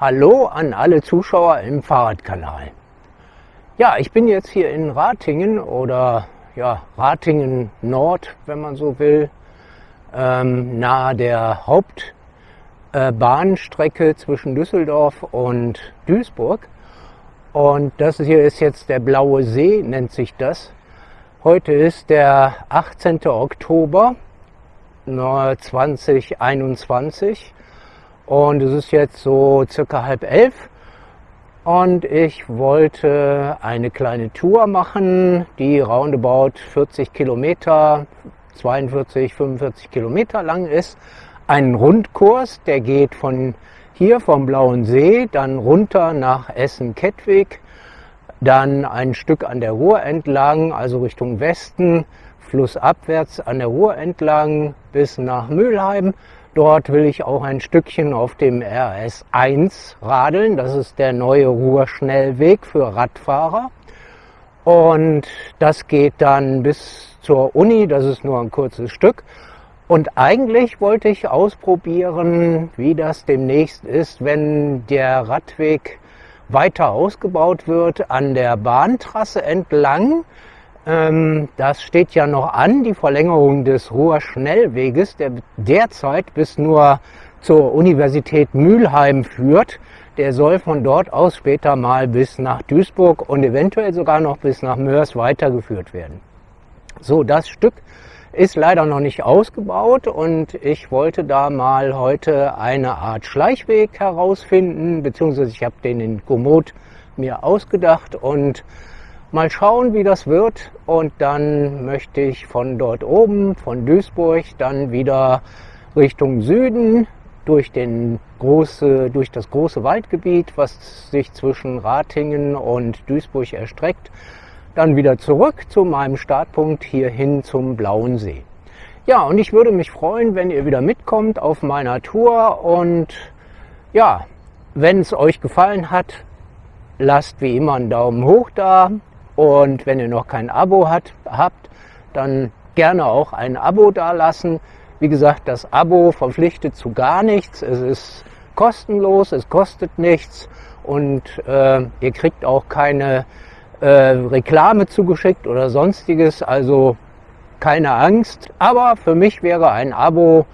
Hallo an alle Zuschauer im Fahrradkanal. Ja, ich bin jetzt hier in Ratingen oder ja, Ratingen Nord, wenn man so will, ähm, nahe der Hauptbahnstrecke äh, zwischen Düsseldorf und Duisburg. Und das hier ist jetzt der Blaue See, nennt sich das. Heute ist der 18. Oktober 2021 und es ist jetzt so circa halb elf und ich wollte eine kleine Tour machen, die roundabout 40 Kilometer, 42, 45 Kilometer lang ist. Ein Rundkurs, der geht von hier vom Blauen See, dann runter nach Essen-Kettwig, dann ein Stück an der Ruhr entlang, also Richtung Westen, flussabwärts an der Ruhr entlang bis nach Mülheim, Dort will ich auch ein Stückchen auf dem RS1 radeln. Das ist der neue Ruhrschnellweg für Radfahrer. Und das geht dann bis zur Uni. Das ist nur ein kurzes Stück. Und eigentlich wollte ich ausprobieren, wie das demnächst ist, wenn der Radweg weiter ausgebaut wird an der Bahntrasse entlang das steht ja noch an, die Verlängerung des Ruhr-Schnellweges, der derzeit bis nur zur Universität Mülheim führt. Der soll von dort aus später mal bis nach Duisburg und eventuell sogar noch bis nach Mörs weitergeführt werden. So, das Stück ist leider noch nicht ausgebaut und ich wollte da mal heute eine Art Schleichweg herausfinden, beziehungsweise ich habe den in Komoot mir ausgedacht und Mal schauen, wie das wird. Und dann möchte ich von dort oben, von Duisburg, dann wieder Richtung Süden durch, den große, durch das große Waldgebiet, was sich zwischen Ratingen und Duisburg erstreckt, dann wieder zurück zu meinem Startpunkt hierhin zum Blauen See. Ja, und ich würde mich freuen, wenn ihr wieder mitkommt auf meiner Tour. Und ja, wenn es euch gefallen hat, lasst wie immer einen Daumen hoch da, und wenn ihr noch kein Abo hat, habt, dann gerne auch ein Abo dalassen. Wie gesagt, das Abo verpflichtet zu gar nichts. Es ist kostenlos, es kostet nichts und äh, ihr kriegt auch keine äh, Reklame zugeschickt oder sonstiges. Also keine Angst. Aber für mich wäre ein Abo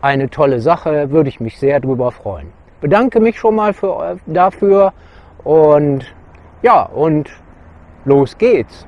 eine tolle Sache, würde ich mich sehr darüber freuen. Bedanke mich schon mal für, dafür und ja, und Los geht's!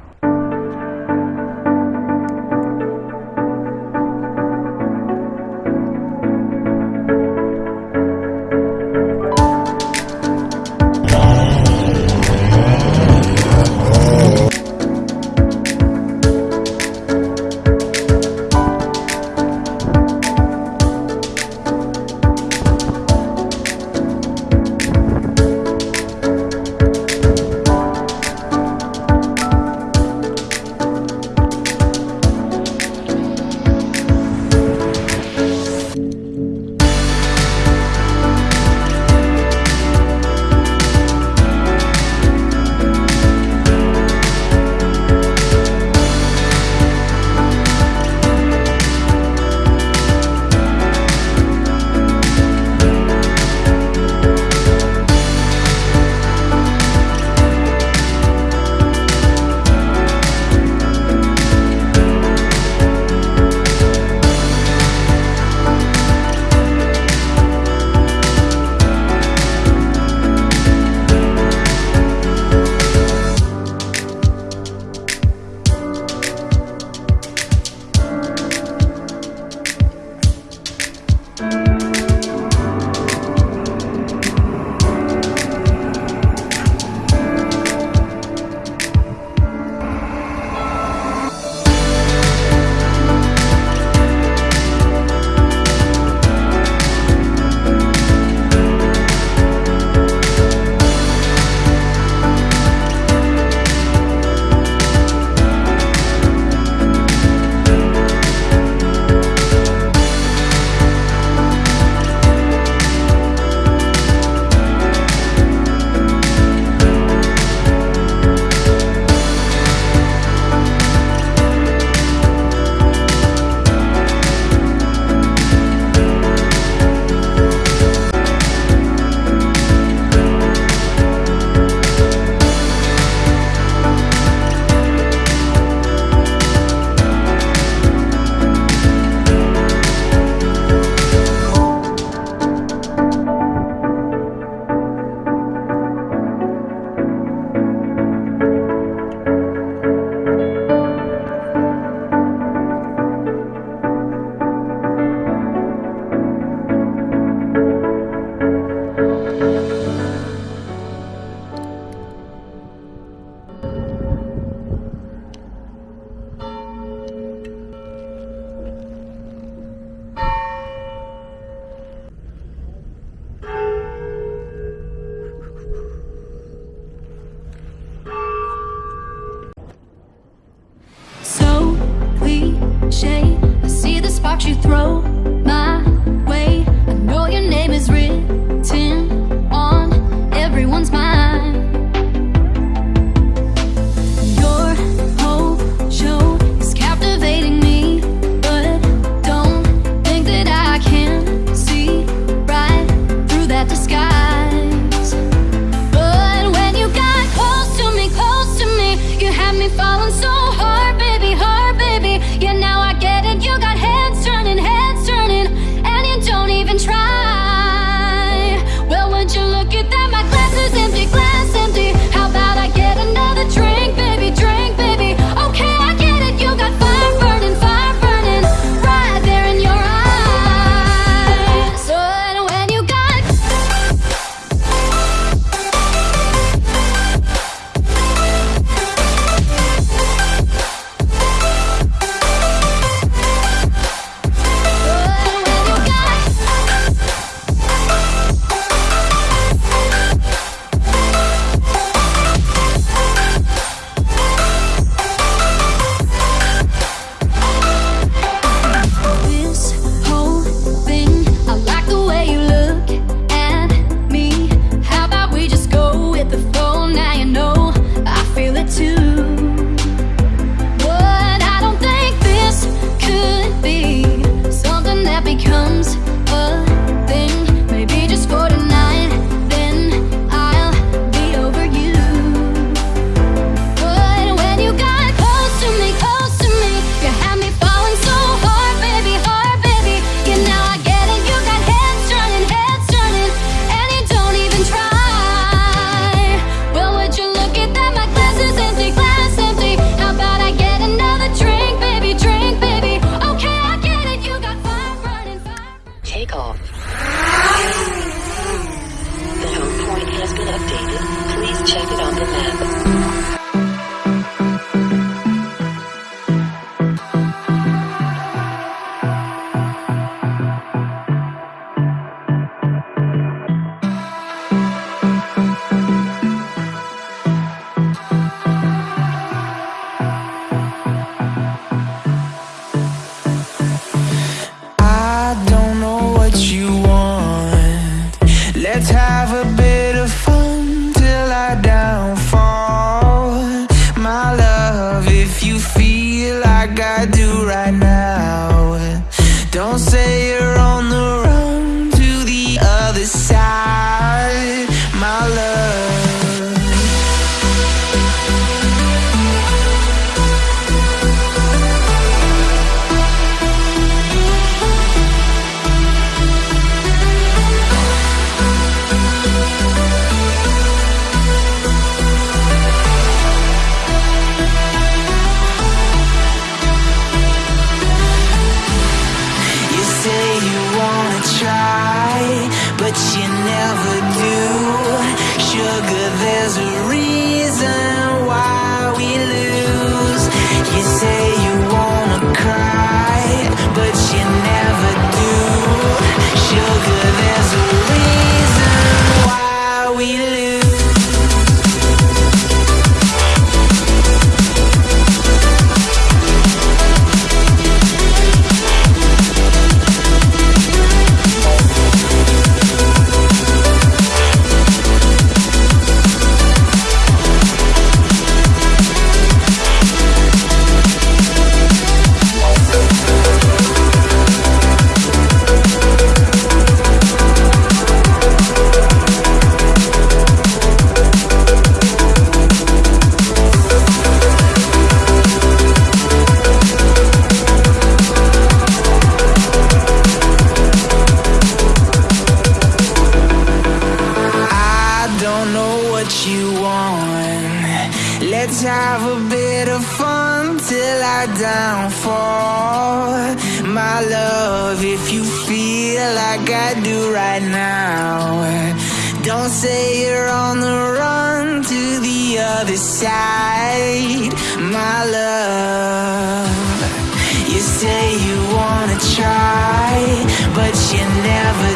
You wanna try, but you never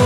do.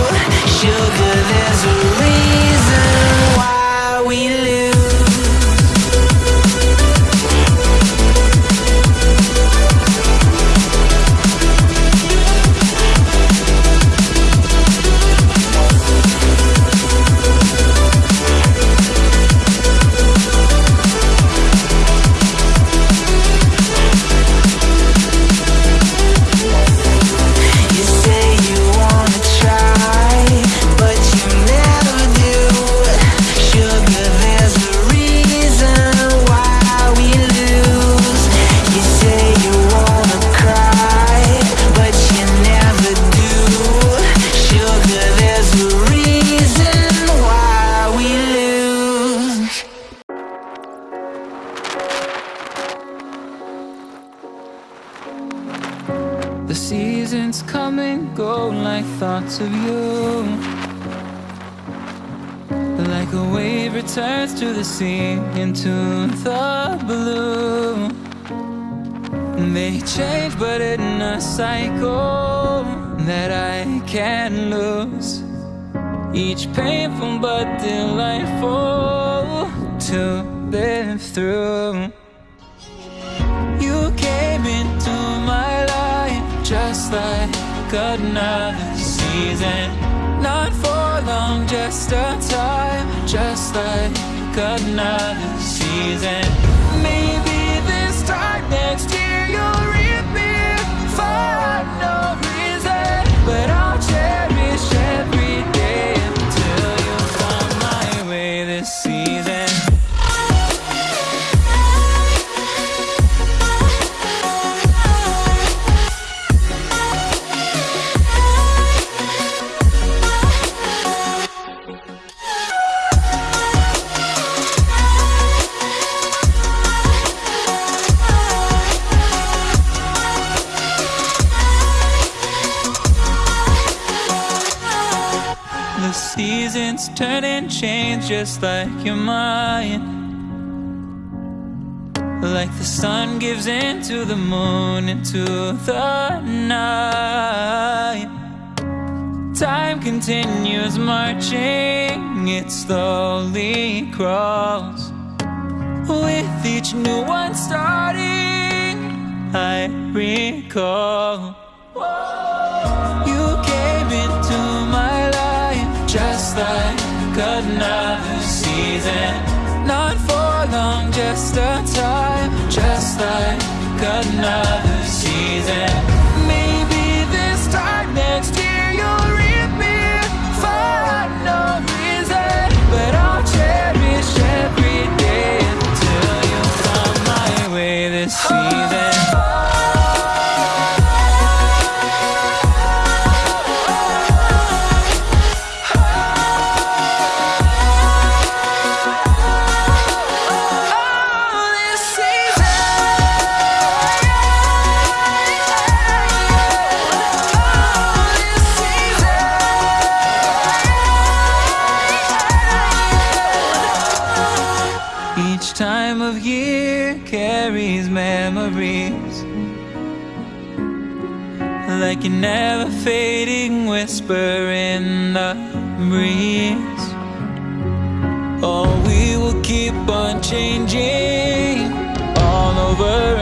To the sea into the blue. They change, but in a cycle that I can't lose. Each painful but delightful to live through. You came into my life just like another season. Not for long, just a time, just like another season. Maybe this time next just like your mind. Like the sun gives into the moon, into the night. Time continues marching, it slowly crawls. With each new one starting, I recall. Not for long, just a time, just like another season. Like a never fading whisper in the breeze. Oh, we will keep on changing all over